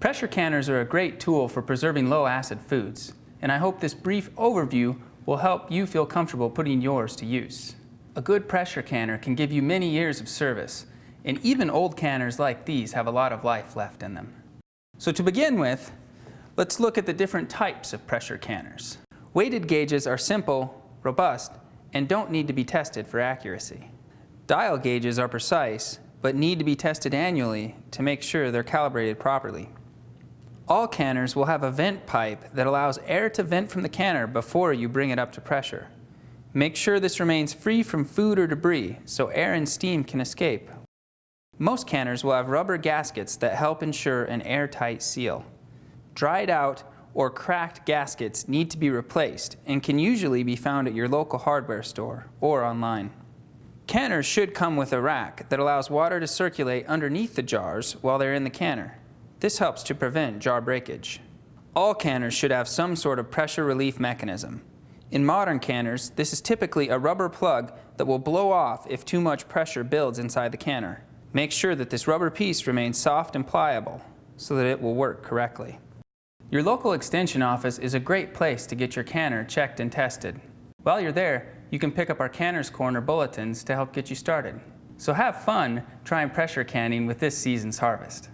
Pressure canners are a great tool for preserving low-acid foods, and I hope this brief overview will help you feel comfortable putting yours to use. A good pressure canner can give you many years of service, and even old canners like these have a lot of life left in them. So to begin with, let's look at the different types of pressure canners. Weighted gauges are simple, robust, and don't need to be tested for accuracy. Dial gauges are precise, but need to be tested annually to make sure they're calibrated properly. All canners will have a vent pipe that allows air to vent from the canner before you bring it up to pressure. Make sure this remains free from food or debris so air and steam can escape. Most canners will have rubber gaskets that help ensure an airtight seal. Dried out or cracked gaskets need to be replaced and can usually be found at your local hardware store or online. Canners should come with a rack that allows water to circulate underneath the jars while they're in the canner. This helps to prevent jar breakage. All canners should have some sort of pressure relief mechanism. In modern canners, this is typically a rubber plug that will blow off if too much pressure builds inside the canner. Make sure that this rubber piece remains soft and pliable so that it will work correctly. Your local extension office is a great place to get your canner checked and tested. While you're there, you can pick up our Canner's Corner bulletins to help get you started. So have fun trying pressure canning with this season's harvest.